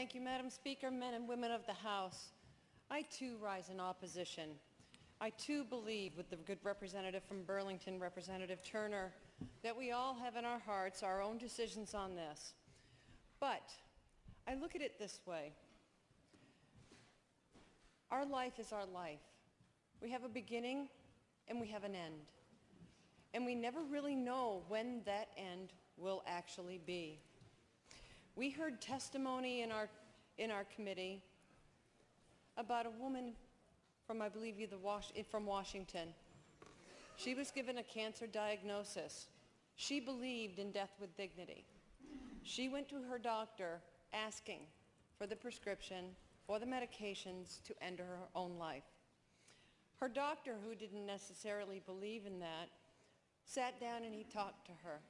Thank you, Madam Speaker, men and women of the House. I too rise in opposition. I too believe with the good representative from Burlington, Representative Turner, that we all have in our hearts our own decisions on this. But I look at it this way. Our life is our life. We have a beginning and we have an end. And we never really know when that end will actually be. We heard testimony in our, in our committee about a woman from, I believe, the Was eh, from Washington. She was given a cancer diagnosis. She believed in death with dignity. She went to her doctor asking for the prescription for the medications to end her own life. Her doctor, who didn't necessarily believe in that, sat down and he talked to her.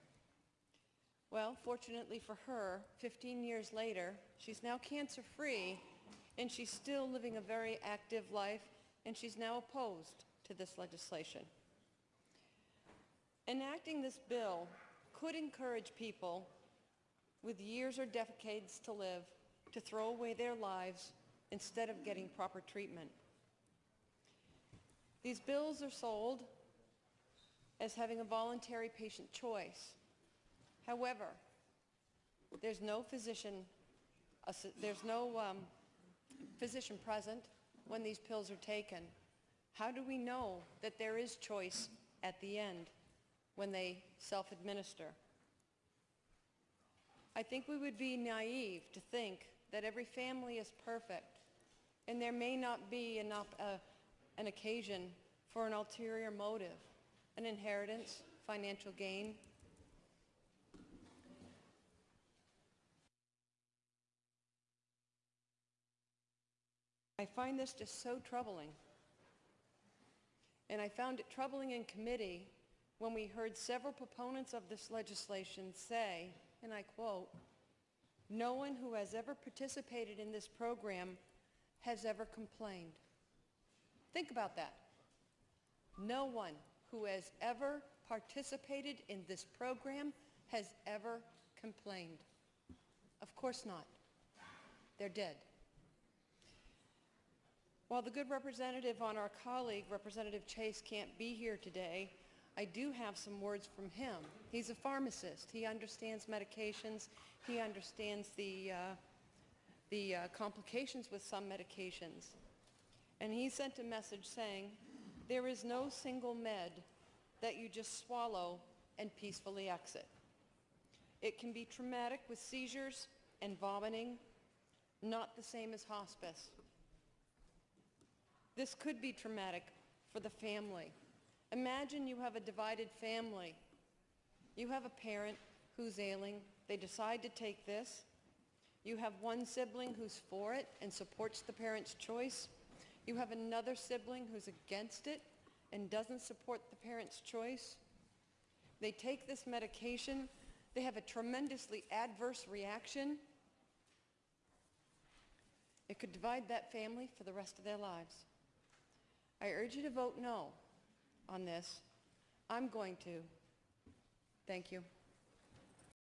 Well, fortunately for her, 15 years later, she's now cancer-free and she's still living a very active life and she's now opposed to this legislation. Enacting this bill could encourage people with years or decades to live to throw away their lives instead of getting proper treatment. These bills are sold as having a voluntary patient choice. However, there's no physician, there's no um, physician present when these pills are taken. How do we know that there is choice at the end when they self-administer? I think we would be naive to think that every family is perfect and there may not be enough, uh, an occasion for an ulterior motive, an inheritance, financial gain. I find this just so troubling. And I found it troubling in committee when we heard several proponents of this legislation say, and I quote, no one who has ever participated in this program has ever complained. Think about that. No one who has ever participated in this program has ever complained. Of course not. They're dead. While the good representative on our colleague, Representative Chase, can't be here today, I do have some words from him. He's a pharmacist. He understands medications. He understands the, uh, the uh, complications with some medications. And he sent a message saying, there is no single med that you just swallow and peacefully exit. It can be traumatic with seizures and vomiting, not the same as hospice. This could be traumatic for the family. Imagine you have a divided family. You have a parent who's ailing. They decide to take this. You have one sibling who's for it and supports the parent's choice. You have another sibling who's against it and doesn't support the parent's choice. They take this medication. They have a tremendously adverse reaction. It could divide that family for the rest of their lives. I urge you to vote no on this. I'm going to. Thank you.